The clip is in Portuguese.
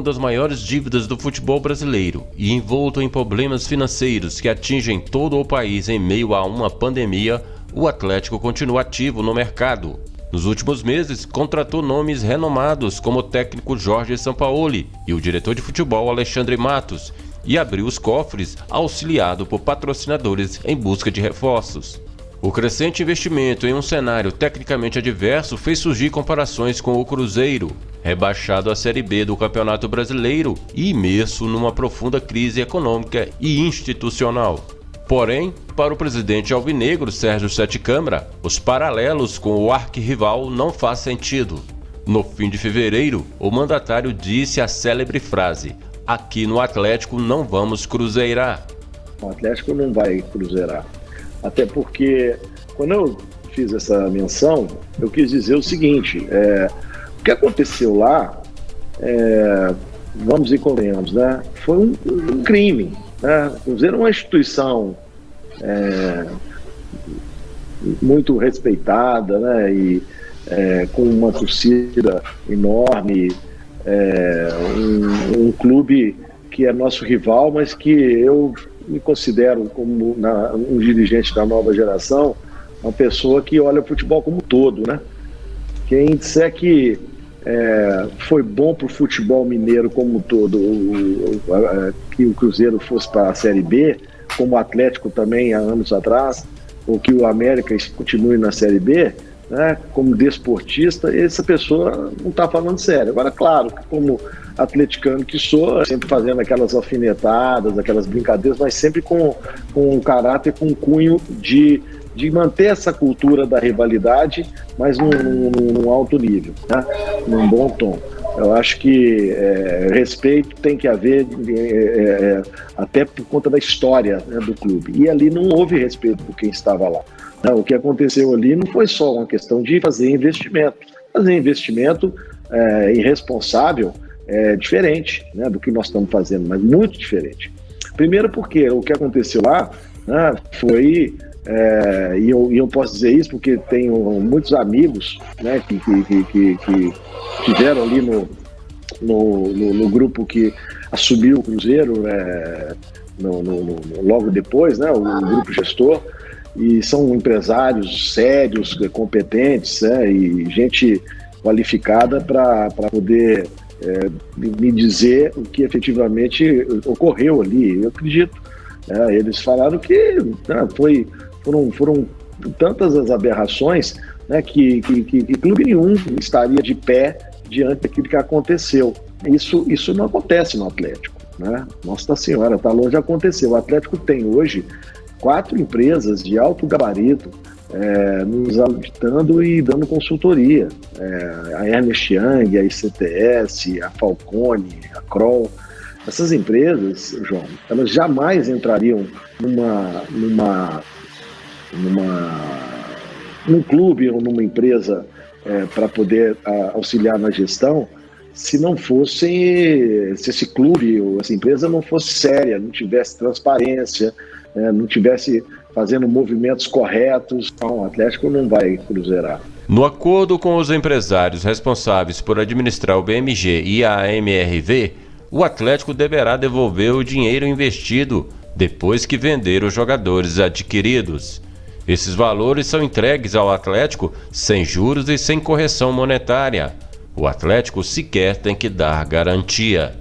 uma das maiores dívidas do futebol brasileiro e envolto em problemas financeiros que atingem todo o país em meio a uma pandemia, o Atlético continua ativo no mercado. Nos últimos meses, contratou nomes renomados como o técnico Jorge Sampaoli e o diretor de futebol Alexandre Matos, e abriu os cofres auxiliado por patrocinadores em busca de reforços. O crescente investimento em um cenário tecnicamente adverso fez surgir comparações com o Cruzeiro, rebaixado à Série B do Campeonato Brasileiro e imerso numa profunda crise econômica e institucional. Porém, para o presidente alvinegro Sérgio Sete Câmara, os paralelos com o arquirrival não faz sentido. No fim de fevereiro, o mandatário disse a célebre frase: Aqui no Atlético não vamos cruzeirar. O Atlético não vai cruzeirar. Até porque, quando eu fiz essa menção, eu quis dizer o seguinte: é, o que aconteceu lá, é, vamos e convenhamos, né, foi um, um crime. Né? Cruzeiro é uma instituição é, muito respeitada né, e é, com uma torcida enorme, é, um, um clube que é nosso rival, mas que eu me considero como na, um dirigente da nova geração, uma pessoa que olha o futebol como um todo, né? Quem disser que é, foi bom para o futebol mineiro como um todo, o, o, a, que o Cruzeiro fosse para a Série B, como o Atlético também há anos atrás, ou que o América continue na Série B, né, como desportista, essa pessoa não está falando sério. Agora, claro, como atleticano que sou, sempre fazendo aquelas alfinetadas, aquelas brincadeiras, mas sempre com, com um caráter, com um cunho de, de manter essa cultura da rivalidade, mas num, num, num alto nível, né? num bom tom. Eu acho que é, respeito tem que haver é, é, até por conta da história né, do clube. E ali não houve respeito por quem estava lá. Não, o que aconteceu ali não foi só uma questão de fazer investimento. Fazer investimento é, irresponsável é diferente né, do que nós estamos fazendo, mas muito diferente. Primeiro porque o que aconteceu lá né, foi, é, e, eu, e, eu, posso dizer isso porque tenho muitos amigos né, que, que, que, que tiveram ali no, no, no, no, grupo que assumiu o Cruzeiro é, no, logo depois, né, o grupo gestor, e são empresários sérios, competentes né, e gente qualificada para poder é, me dizer o que efetivamente ocorreu ali. Eu acredito. É, eles falaram que né, foi, foram, foram tantas as aberrações né, que, que, que, que clube nenhum estaria de pé diante daquilo que aconteceu. Isso, isso não acontece no Atlético. Né? Nossa Senhora, está longe de acontecer. O Atlético tem hoje quatro empresas de alto gabarito é, nos auditando e dando consultoria. É, a Ernest Young, a ICTS, a Falcone, a Kroll. Essas empresas, João, elas jamais entrariam numa, numa, numa, num clube ou numa empresa é, para poder a, auxiliar na gestão se não fosse, se esse clube ou essa empresa não fosse séria, não tivesse transparência, é, não tivesse fazendo movimentos corretos, então o Atlético não vai cruzeirar. No acordo com os empresários responsáveis por administrar o BMG e a MRV, o Atlético deverá devolver o dinheiro investido depois que vender os jogadores adquiridos. Esses valores são entregues ao Atlético sem juros e sem correção monetária. O Atlético sequer tem que dar garantia.